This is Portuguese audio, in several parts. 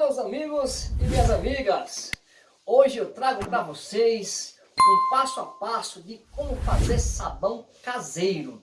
meus amigos e minhas amigas! Hoje eu trago para vocês um passo a passo de como fazer sabão caseiro.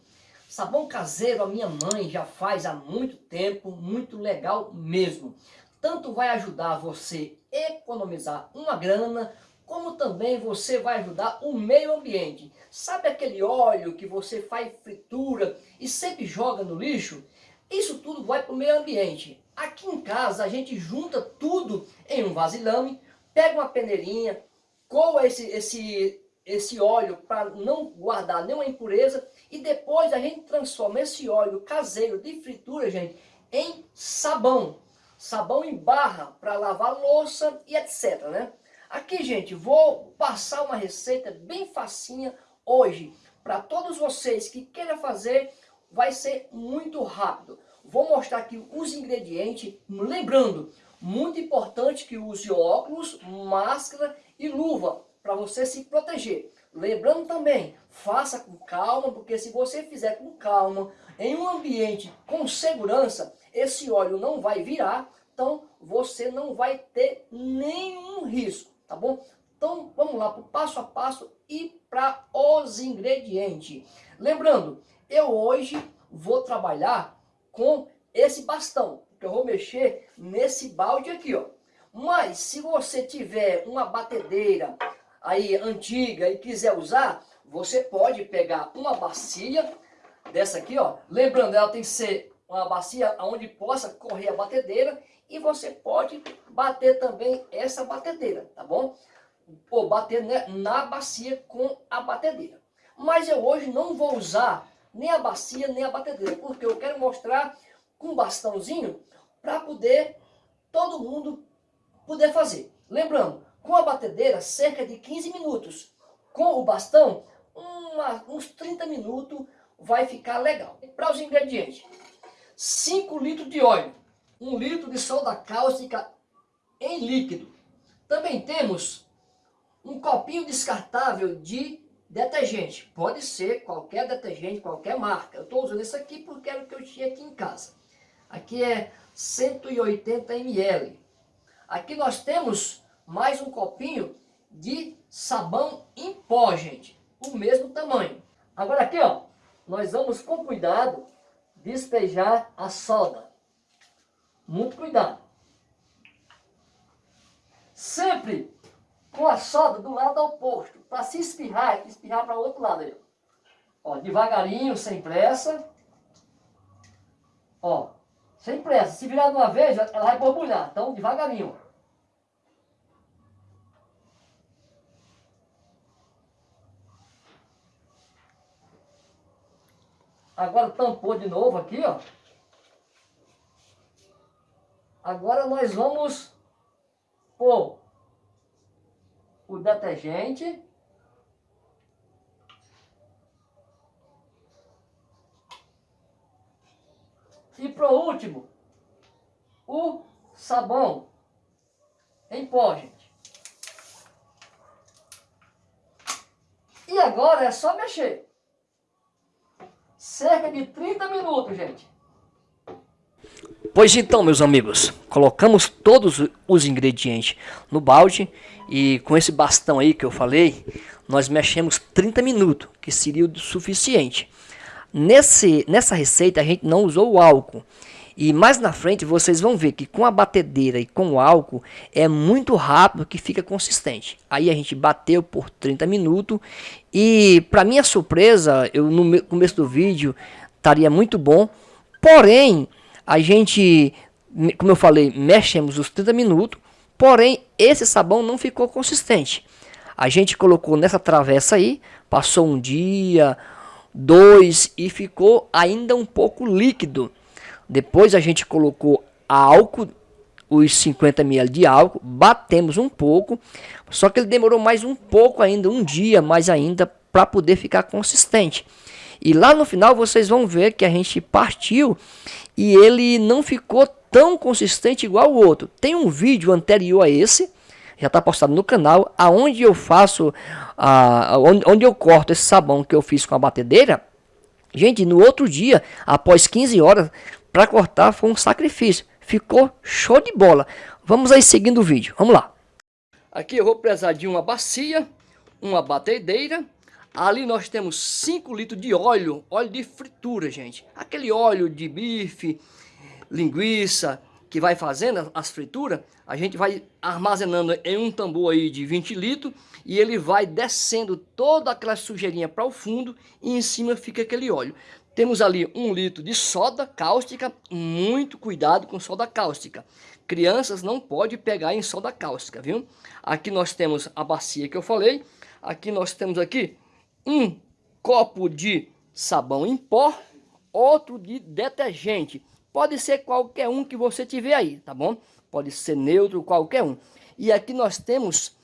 Sabão caseiro a minha mãe já faz há muito tempo, muito legal mesmo. Tanto vai ajudar você economizar uma grana, como também você vai ajudar o meio ambiente. Sabe aquele óleo que você faz fritura e sempre joga no lixo? Isso tudo vai para o meio ambiente. Aqui em casa a gente junta tudo em um vasilhame, pega uma peneirinha, coa esse, esse, esse óleo para não guardar nenhuma impureza e depois a gente transforma esse óleo caseiro de fritura, gente, em sabão. Sabão em barra para lavar louça e etc, né? Aqui, gente, vou passar uma receita bem facinha hoje para todos vocês que queiram fazer, vai ser muito rápido. Vou mostrar aqui os ingredientes, lembrando, muito importante que use óculos, máscara e luva para você se proteger. Lembrando também, faça com calma, porque se você fizer com calma, em um ambiente com segurança, esse óleo não vai virar, então você não vai ter nenhum risco, tá bom? Então vamos lá para o passo a passo e para os ingredientes. Lembrando, eu hoje vou trabalhar com esse bastão, que eu vou mexer nesse balde aqui, ó. Mas se você tiver uma batedeira aí antiga e quiser usar, você pode pegar uma bacia dessa aqui, ó. Lembrando, ela tem que ser uma bacia onde possa correr a batedeira e você pode bater também essa batedeira, tá bom? Ou bater na bacia com a batedeira. Mas eu hoje não vou usar nem a bacia, nem a batedeira, porque eu quero mostrar com bastãozinho para poder todo mundo poder fazer. Lembrando, com a batedeira, cerca de 15 minutos. Com o bastão, uma, uns 30 minutos vai ficar legal. Para os ingredientes, 5 litros de óleo, 1 litro de soda cáustica em líquido. Também temos um copinho descartável de Detergente, pode ser qualquer detergente, qualquer marca. Eu estou usando esse aqui porque era o que eu tinha aqui em casa. Aqui é 180 ml. Aqui nós temos mais um copinho de sabão em pó, gente. O mesmo tamanho. Agora aqui, ó, nós vamos com cuidado despejar a soda. Muito cuidado. Sempre com a soda do lado oposto, para se espirrar, espirrar para o outro lado aí. Ó, devagarinho, sem pressa. Ó, sem pressa. Se virar de uma vez, ela vai borbulhar. Então, devagarinho. Agora tampou de novo aqui, ó. Agora nós vamos pôr o detergente. E por último, o sabão em pó, gente. E agora é só mexer. Cerca de 30 minutos, gente. Pois então, meus amigos, colocamos todos os ingredientes no balde e com esse bastão aí que eu falei, nós mexemos 30 minutos, que seria o suficiente. Nesse, nessa receita a gente não usou o álcool. E mais na frente vocês vão ver que com a batedeira e com o álcool é muito rápido que fica consistente. Aí a gente bateu por 30 minutos e para minha surpresa, eu no começo do vídeo estaria muito bom. Porém, a gente, como eu falei, mexemos os 30 minutos, porém esse sabão não ficou consistente. A gente colocou nessa travessa aí, passou um dia, dois e ficou ainda um pouco líquido. Depois a gente colocou álcool, os 50 ml de álcool, batemos um pouco, só que ele demorou mais um pouco ainda, um dia mais ainda, para poder ficar consistente. E lá no final vocês vão ver que a gente partiu e ele não ficou tão consistente igual o outro. Tem um vídeo anterior a esse, já está postado no canal, aonde eu faço, a, onde, onde eu corto esse sabão que eu fiz com a batedeira. Gente, no outro dia, após 15 horas, para cortar foi um sacrifício. ficou show de bola. Vamos aí seguindo o vídeo, vamos lá. Aqui eu vou precisar de uma bacia, uma batedeira. Ali nós temos 5 litros de óleo, óleo de fritura, gente. Aquele óleo de bife, linguiça, que vai fazendo as frituras, a gente vai armazenando em um tambor aí de 20 litros e ele vai descendo toda aquela sujeirinha para o fundo e em cima fica aquele óleo. Temos ali um litro de soda cáustica, muito cuidado com soda cáustica. Crianças não pode pegar em soda cáustica, viu? Aqui nós temos a bacia que eu falei, aqui nós temos aqui um copo de sabão em pó, outro de detergente. Pode ser qualquer um que você tiver aí, tá bom? Pode ser neutro, qualquer um. E aqui nós temos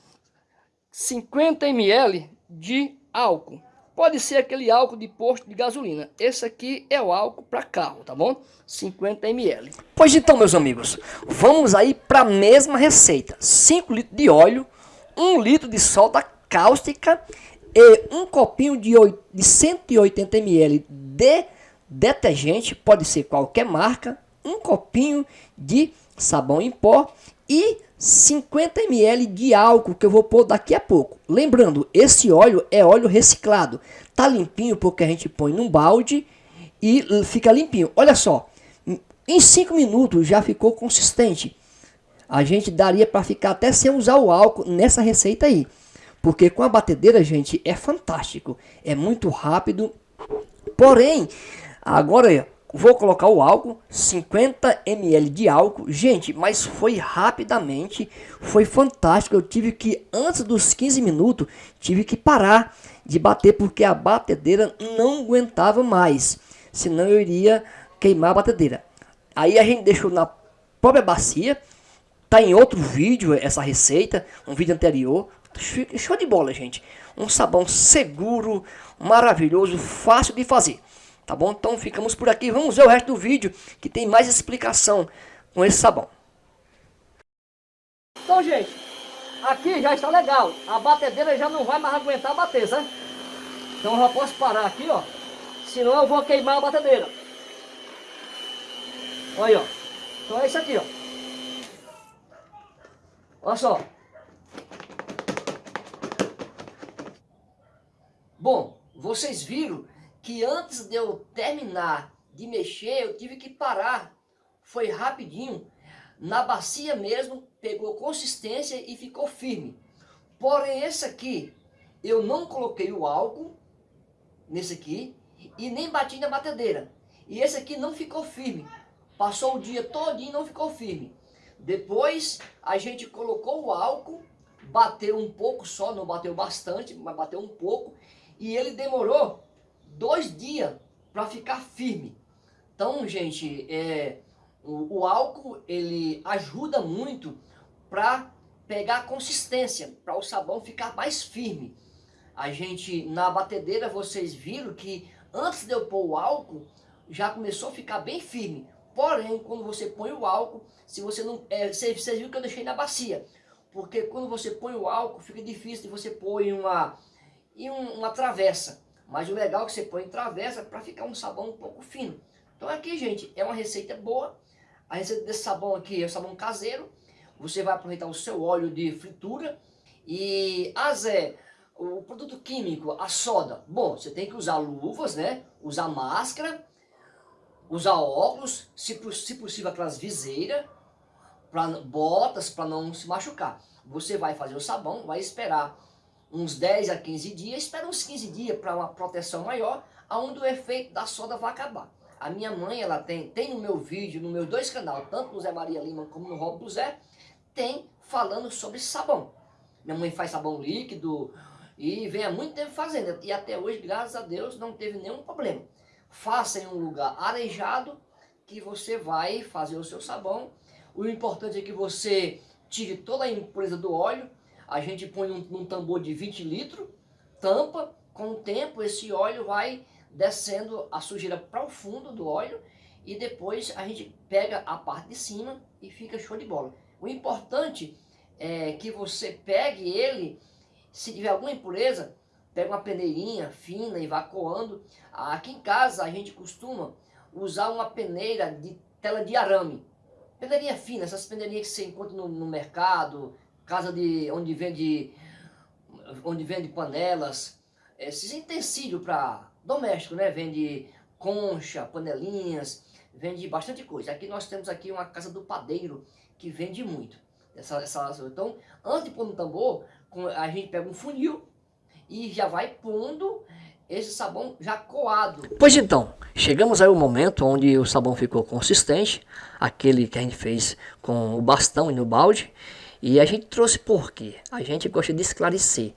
50 ml de álcool. Pode ser aquele álcool de posto de gasolina. Esse aqui é o álcool para carro, tá bom? 50 ml. Pois então, meus amigos, vamos aí para a mesma receita. 5 litros de óleo, 1 litro de soda cáustica e um copinho de 180 ml de detergente, pode ser qualquer marca, um copinho de sabão em pó e 50 ml de álcool que eu vou pôr daqui a pouco. Lembrando, esse óleo é óleo reciclado. Tá limpinho porque a gente põe num balde e fica limpinho. Olha só, em 5 minutos já ficou consistente. A gente daria para ficar até sem usar o álcool nessa receita aí. Porque com a batedeira, gente, é fantástico. É muito rápido. Porém, Agora vou colocar o álcool, 50 ml de álcool. Gente, mas foi rapidamente, foi fantástico. Eu tive que, antes dos 15 minutos, tive que parar de bater porque a batedeira não aguentava mais. Senão eu iria queimar a batedeira. Aí a gente deixou na própria bacia. Tá em outro vídeo essa receita, um vídeo anterior. Show de bola, gente. Um sabão seguro, maravilhoso, fácil de fazer. Tá bom? Então ficamos por aqui. Vamos ver o resto do vídeo que tem mais explicação com esse sabão. Então, gente, aqui já está legal. A batedeira já não vai mais aguentar bater, sabe? Então eu já posso parar aqui, ó. Senão eu vou queimar a batedeira. Olha aí, ó. Então é isso aqui, ó. Olha só. Bom, vocês viram que antes de eu terminar de mexer, eu tive que parar. Foi rapidinho. Na bacia mesmo, pegou consistência e ficou firme. Porém, esse aqui, eu não coloquei o álcool nesse aqui e nem bati na batedeira. E esse aqui não ficou firme. Passou o dia todinho e não ficou firme. Depois, a gente colocou o álcool, bateu um pouco só, não bateu bastante, mas bateu um pouco. E ele demorou dois dias para ficar firme. Então, gente, é, o, o álcool ele ajuda muito para pegar consistência, para o sabão ficar mais firme. A gente, na batedeira, vocês viram que antes de eu pôr o álcool, já começou a ficar bem firme. Porém, quando você põe o álcool, se você não, é, você, você viu que eu deixei na bacia. Porque quando você põe o álcool, fica difícil de você pôr em uma, em uma travessa. Mas o legal é que você põe travessa para ficar um sabão um pouco fino. Então aqui, gente, é uma receita boa. A receita desse sabão aqui é o sabão caseiro. Você vai aproveitar o seu óleo de fritura. E a ah, o produto químico, a soda. Bom, você tem que usar luvas, né? Usar máscara, usar óculos, se, se possível aquelas viseiras, pra, botas para não se machucar. Você vai fazer o sabão, vai esperar uns 10 a 15 dias, espera uns 15 dias para uma proteção maior, aonde o efeito da soda vai acabar. A minha mãe, ela tem, tem no meu vídeo, no meus dois canais, tanto no Zé Maria Lima como no Rob do Zé, tem falando sobre sabão. Minha mãe faz sabão líquido e vem há muito tempo fazendo. E até hoje, graças a Deus, não teve nenhum problema. Faça em um lugar arejado que você vai fazer o seu sabão. O importante é que você tire toda a impureza do óleo, a gente põe num, num tambor de 20 litros, tampa, com o tempo esse óleo vai descendo a sujeira para o fundo do óleo e depois a gente pega a parte de cima e fica show de bola. O importante é que você pegue ele, se tiver alguma impureza, pega uma peneirinha fina e vá coando. Aqui em casa a gente costuma usar uma peneira de tela de arame. Peneirinha fina, essas peneirinhas que você encontra no, no mercado, casa de onde vende, onde vende panelas, esses utensílios para doméstico, né? Vende concha, panelinhas, vende bastante coisa. Aqui nós temos aqui uma casa do padeiro que vende muito. Essa, essa, então, antes de pôr no tambor, a gente pega um funil e já vai pondo esse sabão já coado. Pois então, chegamos aí ao momento onde o sabão ficou consistente, aquele que a gente fez com o bastão e no balde, e a gente trouxe porque a gente gosta de esclarecer.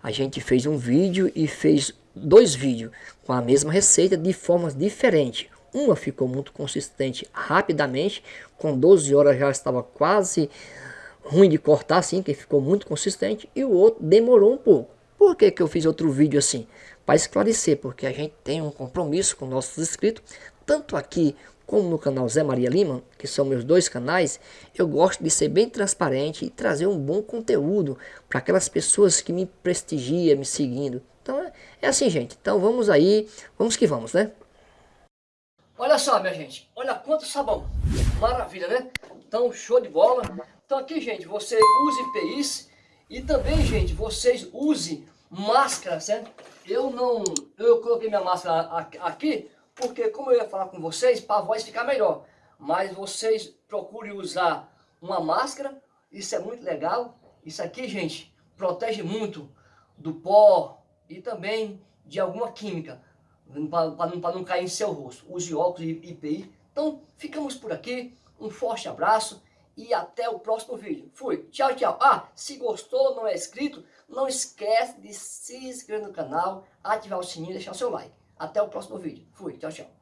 A gente fez um vídeo e fez dois vídeos com a mesma receita de formas diferentes. Uma ficou muito consistente rapidamente, com 12 horas já estava quase ruim de cortar assim, que ficou muito consistente, e o outro demorou um pouco. Por que, que eu fiz outro vídeo assim? Para esclarecer, porque a gente tem um compromisso com nossos inscritos, tanto aqui como no canal Zé Maria Lima, que são meus dois canais, eu gosto de ser bem transparente e trazer um bom conteúdo para aquelas pessoas que me prestigiam, me seguindo. Então é, é assim, gente. Então vamos aí, vamos que vamos, né? Olha só, minha gente, olha quanto sabão. Maravilha, né? Então, show de bola. Então aqui, gente, você use EPIs e também, gente, vocês use máscara, certo? Eu não, eu coloquei minha máscara aqui, porque como eu ia falar com vocês, para a voz ficar melhor. Mas vocês procurem usar uma máscara, isso é muito legal. Isso aqui, gente, protege muito do pó e também de alguma química para não, não cair em seu rosto. Use óculos IPI. Então, ficamos por aqui. Um forte abraço e até o próximo vídeo. Fui. Tchau, tchau. Ah, se gostou, não é inscrito, não esquece de se inscrever no canal, ativar o sininho e deixar o seu like. Até o próximo vídeo. Fui. Tchau, tchau.